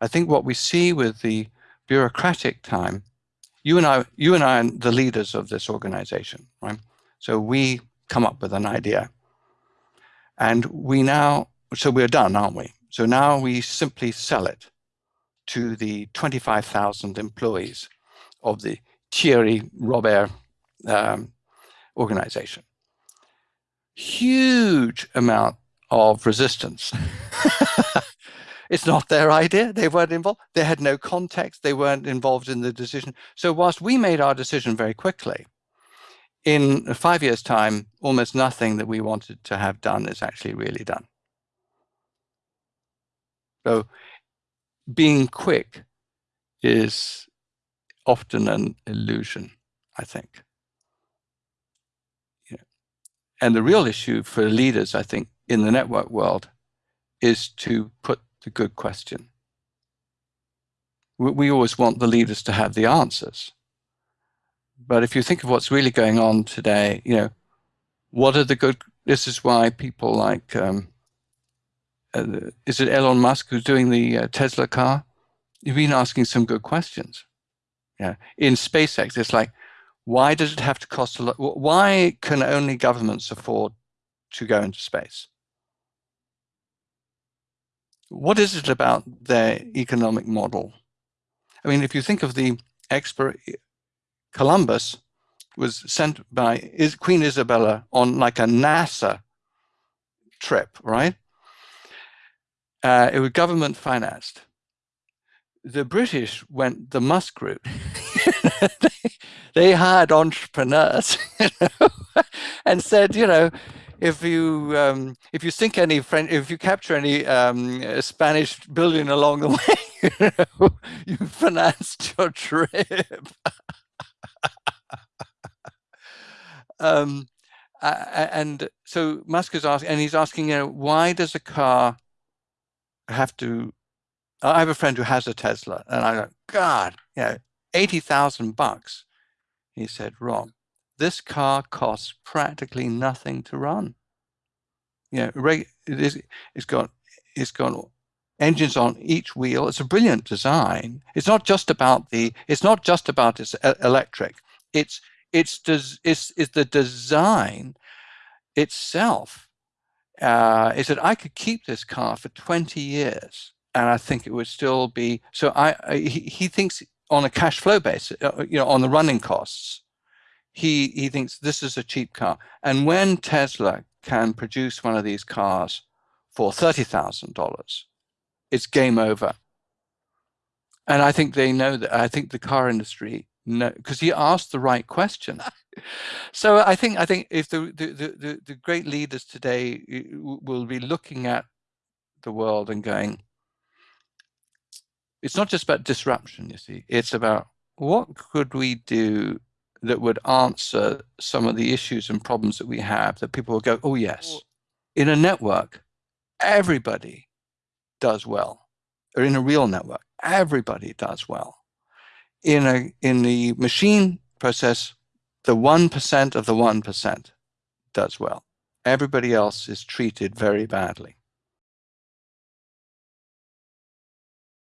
I think what we see with the bureaucratic time, you and I, you and I are the leaders of this organization, right? So we come up with an idea. And we now, so we're done, aren't we? So now we simply sell it to the 25,000 employees of the Thierry Robert um, organization. Huge amount of resistance. it's not their idea. They weren't involved. They had no context. They weren't involved in the decision. So whilst we made our decision very quickly, in five years' time, almost nothing that we wanted to have done is actually really done. So being quick is often an illusion, I think. And the real issue for leaders, I think, in the network world is to put the good question. We always want the leaders to have the answers. But if you think of what's really going on today, you know, what are the good, this is why people like, um, uh, is it Elon Musk who's doing the uh, Tesla car? You've been asking some good questions. Yeah. In SpaceX, it's like, why does it have to cost a lot? Why can only governments afford to go into space? What is it about their economic model? I mean, if you think of the expert, Columbus was sent by Queen Isabella on like a NASA trip, right? Uh, it was government financed. The British went the Musk route. they, they hired entrepreneurs you know, and said, you know, if you um, if you sink any French, if you capture any um, Spanish billion along the way, you, know, you financed your trip. um, and so Musk is asking, and he's asking, you know, why does a car have to? I have a friend who has a Tesla, and I go, God, you know, eighty thousand bucks. He said, wrong. This car costs practically nothing to run. You know, it's, it's got it's got engines on each wheel. It's a brilliant design. It's not just about the. It's not just about its electric. It's it's does it's the design itself uh, is that I could keep this car for 20 years and I think it would still be so I, I he, he, thinks on a cash flow basis uh, you know on the running costs he he thinks this is a cheap car and when Tesla can produce one of these cars for $30,000 it's game over and I think they know that I think the car industry no, because he asked the right question. so I think I think if the, the the, the great leaders today eh, will be looking at the world and going, it's not just about disruption. You see, it's about what could we do that would answer some of the issues and problems that we have that people will go, oh yes, in a network, everybody does well, or in a real network, everybody does well in a in the machine process, the one percent of the one percent does well. Everybody else is treated very badly.